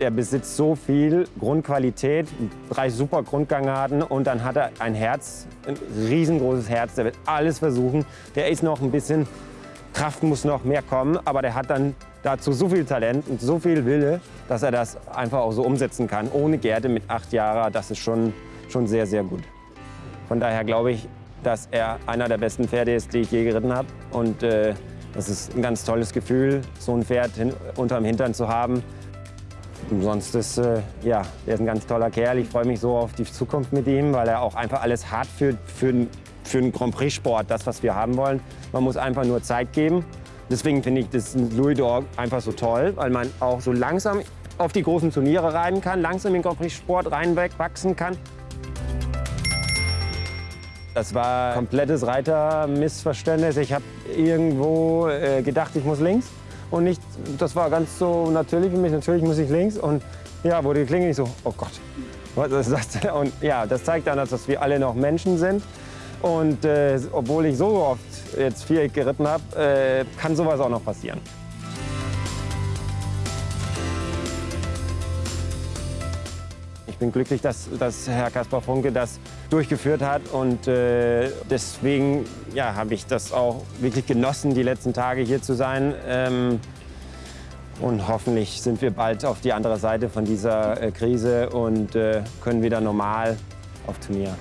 der besitzt so viel Grundqualität, drei super Grundgangarten und dann hat er ein Herz, ein riesengroßes Herz, der wird alles versuchen. Der ist noch ein bisschen, Kraft muss noch mehr kommen, aber der hat dann dazu so viel Talent und so viel Wille, dass er das einfach auch so umsetzen kann. Ohne Gerte mit acht Jahren, das ist schon, schon sehr, sehr gut. Von daher glaube ich, dass er einer der besten Pferde ist, die ich je geritten habe. Und äh, das ist ein ganz tolles Gefühl, so ein Pferd hin, unterm Hintern zu haben. Sonst ist, äh, ja, er ist ein ganz toller Kerl. Ich freue mich so auf die Zukunft mit ihm, weil er auch einfach alles hart für, für, für einen Grand Prix-Sport, das, was wir haben wollen. Man muss einfach nur Zeit geben. Deswegen finde ich das Louis d'Or einfach so toll, weil man auch so langsam auf die großen Turniere reiten kann, langsam in den Grand Prix-Sport reinwachsen kann. Das war komplettes Reitermissverständnis. Ich habe irgendwo äh, gedacht, ich muss links. Und nicht, das war ganz so natürlich für mich, natürlich muss ich links. Und ja, wurde die Klinge nicht so, oh Gott, was ist das? Und ja, das zeigt dann, dass wir alle noch Menschen sind. Und äh, obwohl ich so oft jetzt Viereck geritten habe, äh, kann sowas auch noch passieren. Ich bin glücklich, dass, dass Herr Kaspar Funke das durchgeführt hat und äh, deswegen ja, habe ich das auch wirklich genossen, die letzten Tage hier zu sein. Ähm, und hoffentlich sind wir bald auf die andere Seite von dieser äh, Krise und äh, können wieder normal auf Turnier.